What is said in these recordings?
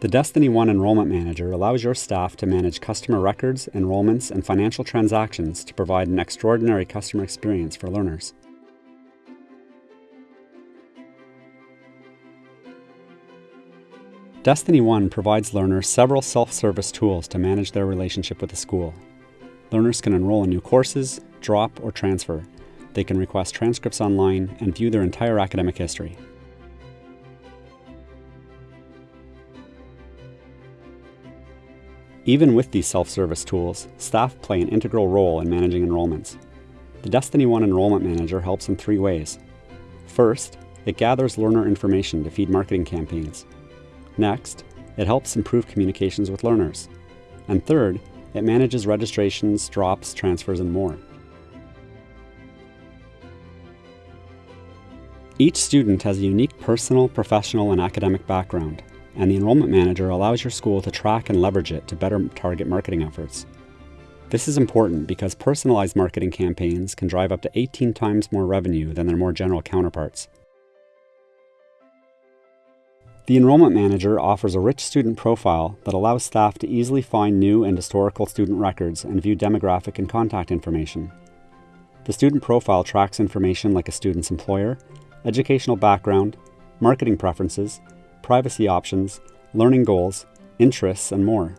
The Destiny One Enrollment Manager allows your staff to manage customer records, enrollments, and financial transactions to provide an extraordinary customer experience for learners. Destiny One provides learners several self-service tools to manage their relationship with the school. Learners can enroll in new courses, drop, or transfer. They can request transcripts online and view their entire academic history. Even with these self-service tools, staff play an integral role in managing enrollments. The Destiny One Enrollment Manager helps in three ways. First, it gathers learner information to feed marketing campaigns. Next, it helps improve communications with learners. And third, it manages registrations, drops, transfers, and more. Each student has a unique personal, professional, and academic background, and the Enrollment Manager allows your school to track and leverage it to better target marketing efforts. This is important because personalized marketing campaigns can drive up to 18 times more revenue than their more general counterparts. The Enrollment Manager offers a rich student profile that allows staff to easily find new and historical student records and view demographic and contact information. The student profile tracks information like a student's employer, educational background, marketing preferences, privacy options, learning goals, interests, and more.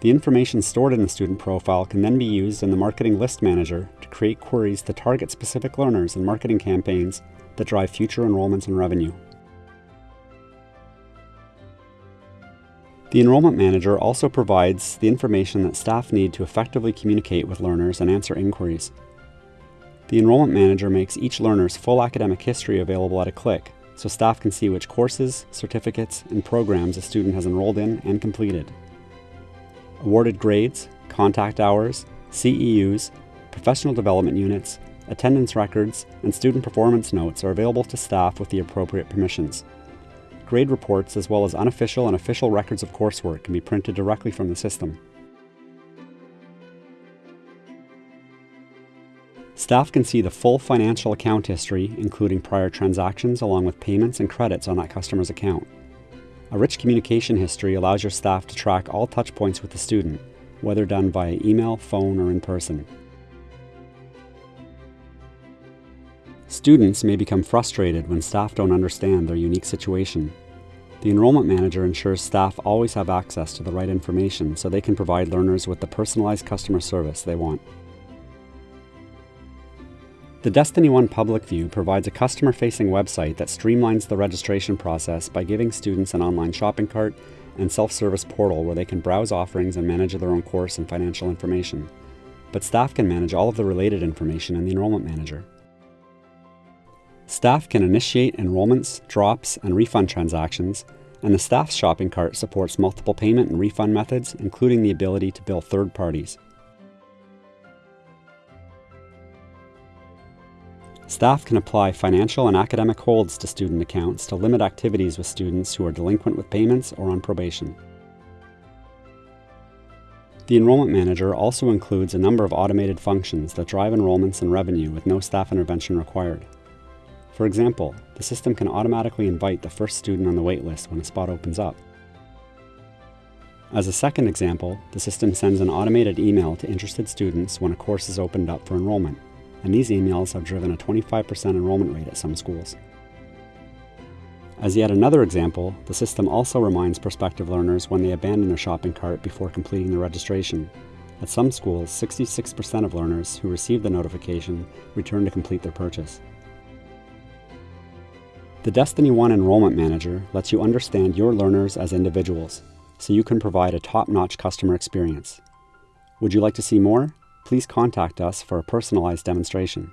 The information stored in the student profile can then be used in the Marketing List Manager to create queries to target specific learners and marketing campaigns that drive future enrollments and revenue. The Enrollment Manager also provides the information that staff need to effectively communicate with learners and answer inquiries. The Enrollment Manager makes each learner's full academic history available at a click, so staff can see which courses, certificates, and programs a student has enrolled in and completed. Awarded grades, contact hours, CEUs, professional development units, attendance records, and student performance notes are available to staff with the appropriate permissions. Grade reports as well as unofficial and official records of coursework can be printed directly from the system. Staff can see the full financial account history, including prior transactions along with payments and credits on that customer's account. A rich communication history allows your staff to track all touchpoints with the student, whether done via email, phone, or in person. Students may become frustrated when staff don't understand their unique situation. The Enrollment Manager ensures staff always have access to the right information so they can provide learners with the personalized customer service they want. The Destiny One Public View provides a customer-facing website that streamlines the registration process by giving students an online shopping cart and self-service portal where they can browse offerings and manage their own course and financial information. But staff can manage all of the related information in the Enrollment Manager. Staff can initiate enrollments, drops, and refund transactions, and the staff's shopping cart supports multiple payment and refund methods, including the ability to bill third parties. Staff can apply financial and academic holds to student accounts to limit activities with students who are delinquent with payments or on probation. The Enrollment Manager also includes a number of automated functions that drive enrollments and revenue with no staff intervention required. For example, the system can automatically invite the first student on the waitlist when a spot opens up. As a second example, the system sends an automated email to interested students when a course is opened up for enrollment and these emails have driven a 25% enrollment rate at some schools. As yet another example, the system also reminds prospective learners when they abandon their shopping cart before completing the registration. At some schools, 66% of learners who receive the notification return to complete their purchase. The Destiny One Enrollment Manager lets you understand your learners as individuals, so you can provide a top-notch customer experience. Would you like to see more? please contact us for a personalized demonstration.